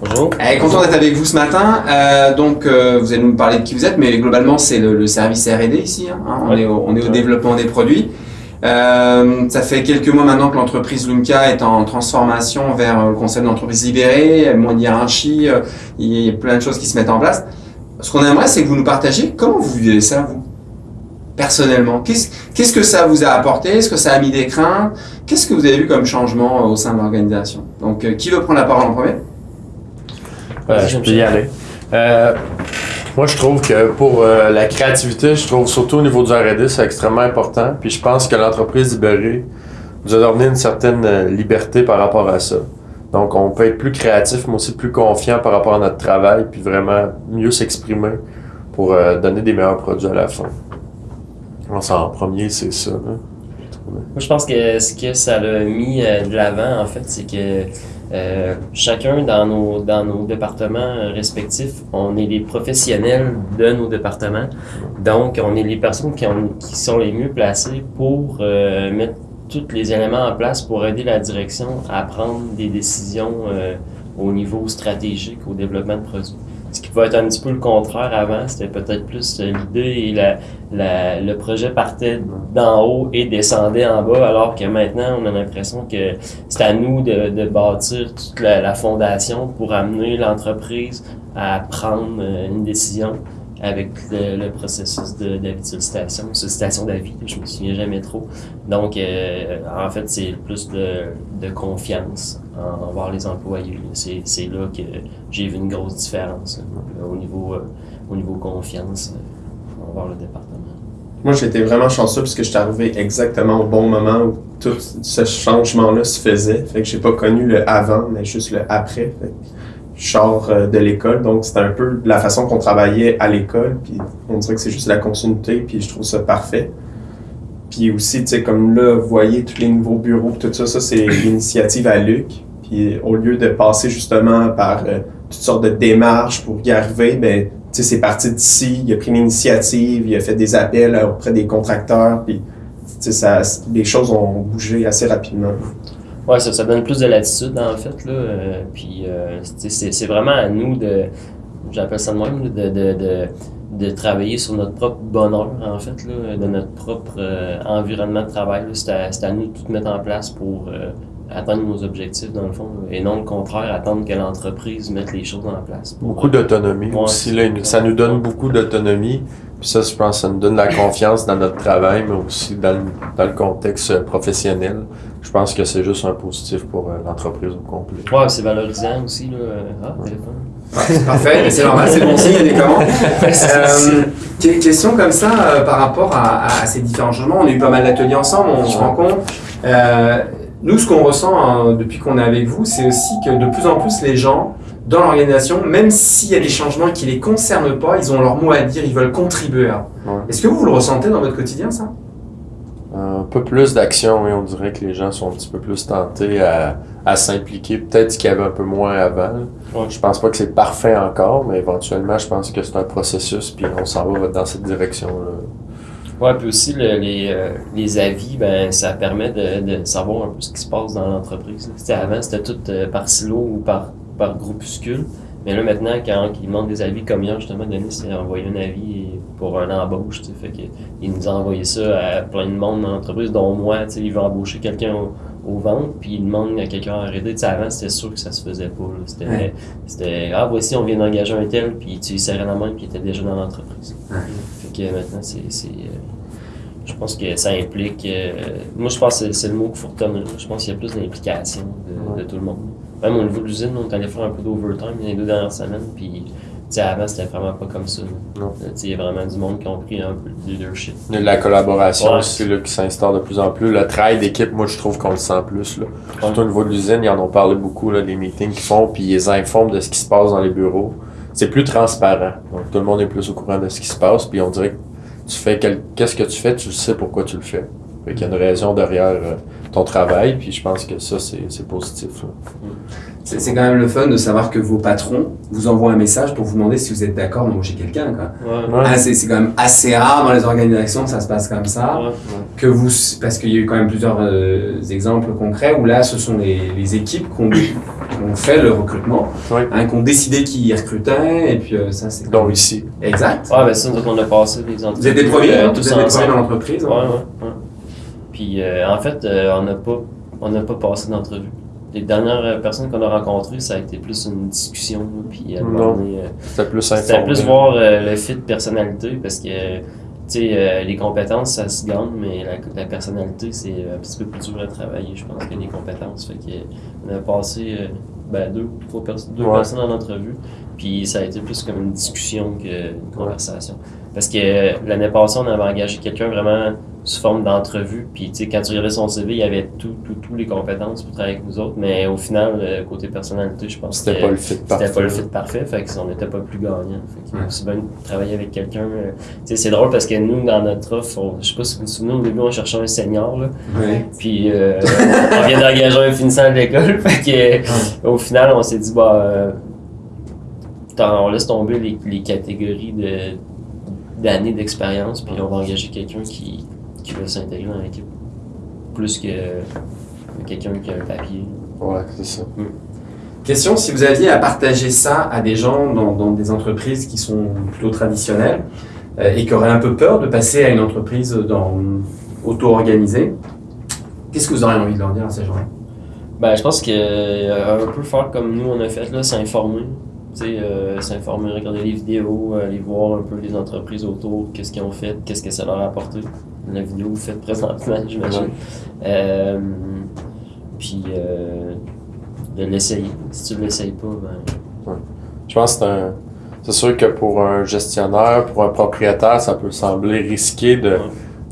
Bonjour. Eh, content d'être avec vous ce matin. Euh, donc, euh, vous allez nous parler de qui vous êtes, mais globalement, c'est le, le service R&D ici. hein, hein. on, Ouais. est au, on est au Ouais. développement des produits. Euh, ça fait quelques mois maintenant que l'entreprise Lunka est en transformation vers le concept d'entreprise libérée, moins de hiérarchie, il y a plein de choses qui se mettent en place. Ce qu'on aimerait, c'est que vous nous partagiez comment vous vivez ça, vous, personnellement. Qu'est-ce qu'est-ce que ça vous a apporté? Est-ce que ça a mis des craintes? Qu'est-ce que vous avez vu comme changement au sein de l'organisation? Donc, qui veut prendre la parole en premier? Euh, je peux y aller. Euh, moi, je trouve que pour euh, la créativité, je trouve surtout au niveau du R&D, c'est extrêmement important. Puis je pense que l'entreprise libérée nous a donné une certaine liberté par rapport à ça. Donc, on peut être plus créatif, mais aussi plus confiant par rapport à notre travail, puis vraiment mieux s'exprimer pour euh, donner des meilleurs produits à la fin. En premier, c'est ça. là. Moi, je pense que ce que ça l'a mis de l'avant, en fait, c'est que euh, chacun dans nos, dans nos départements respectifs, on est les professionnels de nos départements. Donc, on est les personnes qui sont les mieux placées pour euh, mettre tous les éléments en place pour aider la direction à prendre des décisions euh, au niveau stratégique, au développement de produits. Ce qui va être un petit peu le contraire avant, c'était peut-être plus l'idée et la, la- le projet partait d'en haut et descendait en bas, alors que maintenant, on a l'impression que c'est à nous de, de bâtir toute la, la fondation pour amener l'entreprise à prendre euh, une décision avec le, le processus de sollicitation, d'avis, je me souviens jamais trop. Donc, euh, en fait, c'est plus de, de confiance en- envers les employés. C'est là que j'ai vu une grosse différence au, niveau, euh, au niveau confiance euh, envers le département. Moi, j'étais vraiment chanceux parce que j'étais arrivé exactement au bon moment où tout ce changement-là se faisait. Fait que j'ai pas connu le avant, mais juste le après. Sors euh, de l'école, donc c'était un peu la façon qu'on travaillait à l'école. Puis on dirait que c'est juste la continuité, puis je trouve ça parfait. Puis aussi, tu sais, comme là, vous voyez tous les nouveaux bureaux, tout ça, ça c'est l'initiative à Luc. Puis au lieu de passer justement par euh, toutes sortes de démarches pour y arriver, ben, tu sais, c'est parti d'ici, il a pris l'initiative, il a fait des appels euh, auprès des contracteurs, puis tu sais, ça, les choses ont bougé assez rapidement. Ouais, ça, ça donne plus de latitude, en fait. Là, euh, puis, euh, c'est- vraiment à nous de, j'appelle ça de même, de, de, de, de travailler sur notre propre bonheur, en fait, là, de notre propre euh, environnement de travail. C'est à, à nous de tout mettre en place pour euh, atteindre nos objectifs, dans le fond, et non le contraire, attendre que l'entreprise mette les choses en place. pour- Beaucoup d'autonomie Ouais, aussi. Là, ça nous donne beaucoup d'autonomie. Puis ça, je pense, ça nous donne la confiance dans notre travail, mais aussi dans le, dans le contexte euh, professionnel. Je pense que c'est juste un positif pour euh, l'entreprise au complet. Ouais, c'est valorisant aussi. Là. euh, Ah, téléphone. Parfait, c'est normal, c'est bon signe, il y a des commandes. Euh, question comme ça euh, par rapport à, à ces différents changements. On a eu pas mal d'ateliers ensemble, on se Ouais. Euh, nous, ce qu'on ressent hein, depuis qu'on est avec vous, c'est aussi que de plus en plus les gens dans l'organisation, même s'il y a des changements qui les concernent pas, ils ont leur mot à dire, ils veulent contribuer. Ouais. Est-ce que vous, vous le ressentez dans votre quotidien, ça? Un peu plus d'action, et on dirait que les gens sont un petit peu plus tentés à, à s'impliquer. Peut-être qu'il y avait un peu moins avant. Ouais. Je pense pas que c'est parfait encore, mais éventuellement, je pense que c'est un processus, puis on s'en va dans cette direction-là. Ouais, puis aussi le- les, euh, les avis, ben ça permet de, de savoir un peu ce qui se passe dans l'entreprise. avant, c'était tout euh, par silo ou par, par groupuscule. Mais là, maintenant, quand ils demandent des avis, comme hier, justement, Denis s'est envoyé un avis pour un embauche, tu sais, fait que il nous a envoyé ça à plein de monde dans l'entreprise, dont moi, tu sais, il veut embaucher quelqu'un au, au ventre, puis il demande à quelqu'un à arrêter. Avant, c'était sûr que ça se faisait pas, là. C'était, Ouais. c'était, ah, voici, on vient d'engager un tel, puis tu lui serrais la main, puis il était déjà dans l'entreprise. Ouais. Fait que maintenant, c'est, euh, je pense que ça implique. euh, moi, je pense que c'est- le mot qu'il faut retenir. Je pense qu'il y a plus d'implication de, de tout le monde. Même au niveau de l'usine, on est allé faire un peu d'overtime les deux dernières semaines. Puis, tu sais, avant, c'était vraiment pas comme ça. Euh, Il y a vraiment du monde qui ont pris un peu de leadership. De la collaboration Ouais. aussi là, qui s'instaure de plus en plus. Le travail d'équipe, moi, je trouve qu'on le sent plus. Là. Surtout Ouais. au niveau de l'usine, ils en ont parlé beaucoup, là, des meetings qu'ils font, puis ils informent de ce qui se passe dans les bureaux. C'est plus transparent. Donc, tout le monde est plus au courant de ce qui se passe, puis on dirait que tu fais quel- qu'est-ce que tu fais, tu sais pourquoi tu le fais. Fait qu'il y a une raison derrière euh, ton travail, puis je pense que ça, c'est c'est positif. là. C'est c'est quand même le fun de savoir que vos patrons vous envoient un message pour vous demander si vous êtes d'accord d'embaucher quelqu'un. quoi. Ouais. Ouais. Ah, c'est c'est quand même assez rare dans les organisations que ça se passe comme ça. Ouais. Que vous, parce qu'il y a eu quand même plusieurs euh, exemples concrets où là, ce sont les, les équipes qui ont ont fait le recrutement, Oui. hein, qui ont décidé qui recrutait, et puis euh, ça c'est... Donc ici. Exact. Ouais, ben ça, nous on a passé des entrevues. Vous êtes des premiers, euh, hein, tous vous êtes des premiers dans l'entreprise. Ouais, ouais, ouais. Puis euh, en fait, euh, on n'a pas, on n'a pas passé d'entrevue. Les dernières personnes qu'on a rencontrées, ça a été plus une discussion. Puis euh, C'était plus C'était plus voir euh, le fit de personnalité parce que sais, euh, les compétences ça se gagne, mais la, la personnalité c'est un petit peu plus dur à travailler, je pense, que les compétences. Fait que on a passé euh, ben, deux, trois pers- deux Ouais. personnes en entrevue, puis ça a été plus comme une discussion qu'une conversation. Parce que euh, l'année passée, on avait engagé quelqu'un vraiment sous forme d'entrevue, puis tu sais, quand tu regardais son CV, il y avait tout, tout, tout les compétences pour travailler avec nous autres, mais au final, euh, côté personnalité, je pense que C'était pas le fit parfait. c'était pas le fit parfait, fait qu'on n'était pas plus gagnant. Fait que Ouais. aussi bien de travailler avec quelqu'un. euh, tu sais, c'est drôle parce que nous, dans notre offre, on- je sais pas si vous vous souvenez, au début, on cherchait un senior, là. Puis euh, on vient d'engager un finissant de l'école. Fait que, au final, on s'est dit, bah, euh, on laisse tomber les, les catégories de d'années d'expérience, puis on va engager quelqu'un qui, qui va s'intégrer dans l'équipe. Plus que quelqu'un qui a un papier. Ouais, c'est ça. Question, si vous aviez à partager ça à des gens dans, dans des entreprises qui sont plutôt traditionnelles euh, et qui auraient un peu peur de passer à une entreprise auto-organisée, qu'est-ce que vous auriez envie de leur dire à ces gens-là? Ben, je pense que euh, un peu faire comme nous on a fait là, s'informer. Euh, s'informer, regarder les vidéos, aller voir un peu les entreprises autour, qu'est-ce qu'ils ont fait, qu'est-ce que ça leur a apporté. La vidéo que vous faites présentement, j'imagine. Euh, puis euh, de l'essayer. Si tu ne l'essayes pas, ben. Je pense que c'est un. C'est sûr que pour un gestionnaire, pour un propriétaire, ça peut sembler risqué de,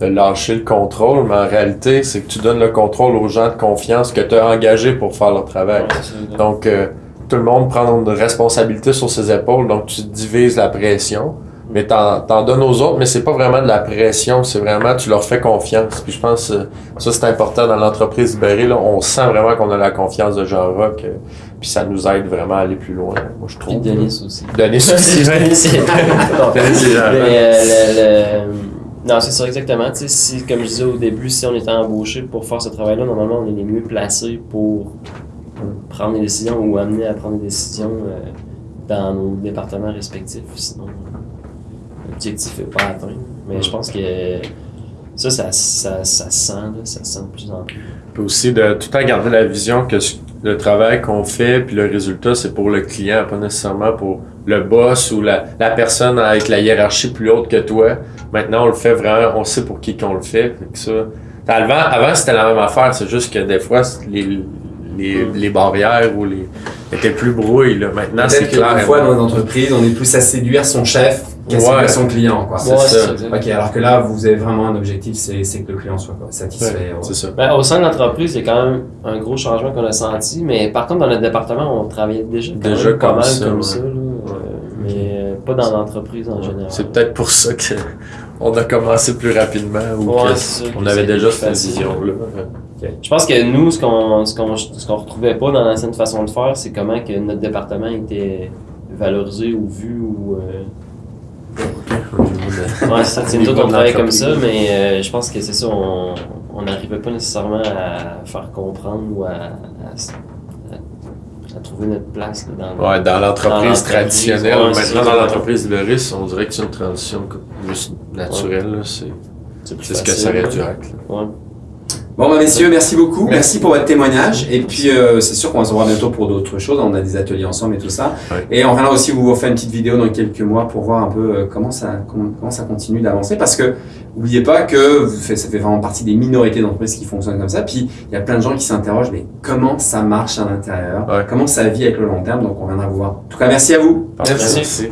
de lâcher le contrôle, mais en réalité, c'est que tu donnes le contrôle aux gens de confiance que tu as engagés pour faire leur travail. ouais. Donc, euh, tout le monde prend une responsabilité sur ses épaules, donc tu divises la pression, mais t'en, t'en donnes aux autres, mais c'est pas vraiment de la pression, c'est vraiment, tu leur fais confiance. Puis je pense que ça, c'est important dans l'entreprise libérée, là, on sent vraiment qu'on a la confiance de Jean Rock, euh, puis ça nous aide vraiment à aller plus loin, moi je Puis trouve. Denis aussi. Denis aussi. Denis, euh, le- Non, c'est ça exactement. Tu sais, si, comme je disais au début, si on était embauché pour faire ce travail-là, normalement, on est les mieux placés pour prendre des décisions ou amener à prendre des décisions euh, dans nos départements respectifs. Sinon, euh, pas atteint. Mais je pense que ça, ça, ça, ça se sent, là, ça se sent de plus en plus. Puis aussi de tout temps garder la vision que le travail qu'on fait puis le résultat c'est pour le client, pas nécessairement pour le boss ou la, la personne avec la hiérarchie plus haute que toi. Maintenant on le fait vraiment, on sait pour qui qu'on le fait. Que ça, avant, avant c'était la même affaire, c'est juste que des fois les, les, les barrières ou les étaient plus brouillées. Là. Maintenant c'est clair. qu'une fois dans les entreprises, on est plus à séduire son chef qu'à Ouais. séduire son client. Quoi. C'est Ouais, ça. Ok, alors que là, vous avez vraiment un objectif, c'est c'est que le client soit quoi, satisfait. Ouais, ça. Ben, au sein de l'entreprise, il y a quand même un gros changement qu'on a senti, mais par contre, dans notre département, on travaillait déjà, quand Déjà même pas comme mal ça, comme ouais. ça, là, euh, mais euh, pas dans l'entreprise en général. C'est peut-être pour ça que on a commencé plus rapidement ou Ouais, que c'est ça, on que avait c'est déjà cette facile. Je pense que nous, ce qu'on ce qu'on ce qu'on retrouvait pas dans l'ancienne façon de faire, c'est comment que notre département était valorisé ou vu ou euh, ouais, c'est nous autres, on travaillait comme ça, mais euh, je pense que c'est ça, on n'arrivait pas nécessairement à faire comprendre ou à, à, s- à- à trouver notre place là, dans Ouais, dans l'entreprise traditionnelle. ouais, Maintenant, dans l'entreprise libériste, on dirait que c'est une transition juste naturelle. C'est plus ce que ça aurait dû être. Bon, bah, messieurs, merci beaucoup. Merci pour votre témoignage. Et puis, euh, c'est sûr qu'on va se revoir bientôt pour d'autres choses. On a des ateliers ensemble et tout ça. Ouais. Et on reviendra aussi vous faire une petite vidéo dans quelques mois pour voir un peu euh, comment ça, comment, comment ça continue d'avancer. Parce que, n'oubliez pas que ça fait vraiment partie des minorités d'entreprises qui fonctionnent comme ça. Puis, il y a plein de gens qui s'interrogent, mais comment ça marche à l'intérieur? Ouais. Comment ça vit avec le long terme? Donc, on reviendra vous voir. En tout cas, merci à vous. Parfait. Merci. Merci.